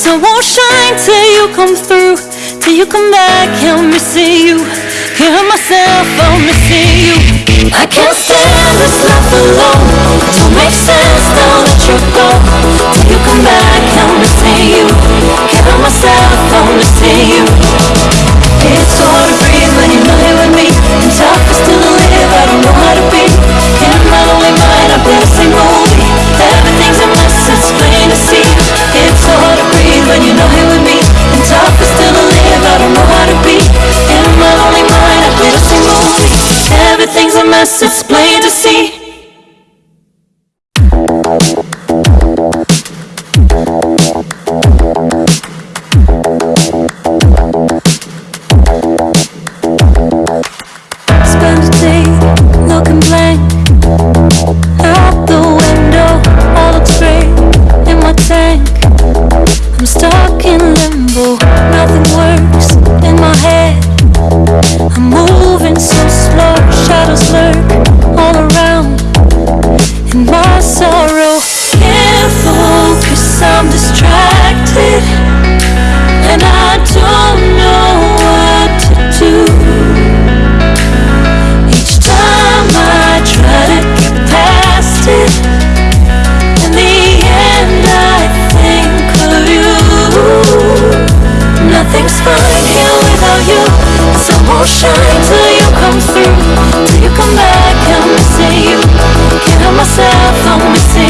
sun won't shine till you come through. Till you come back, I'm missing you. Hear myself, I'm missing you. I can't stand this life alone. Don't make sense now that you're gone. Till you come back, I'm missing you. Hear myself, I'm missing you. us, it's plain to see. Spend day looking blank. Out the window, in my tank. I'm stuck.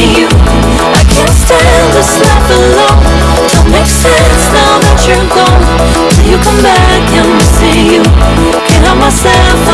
I can't stand this life alone. Don't make sense now that you're gone. Till you come back and Can't help myself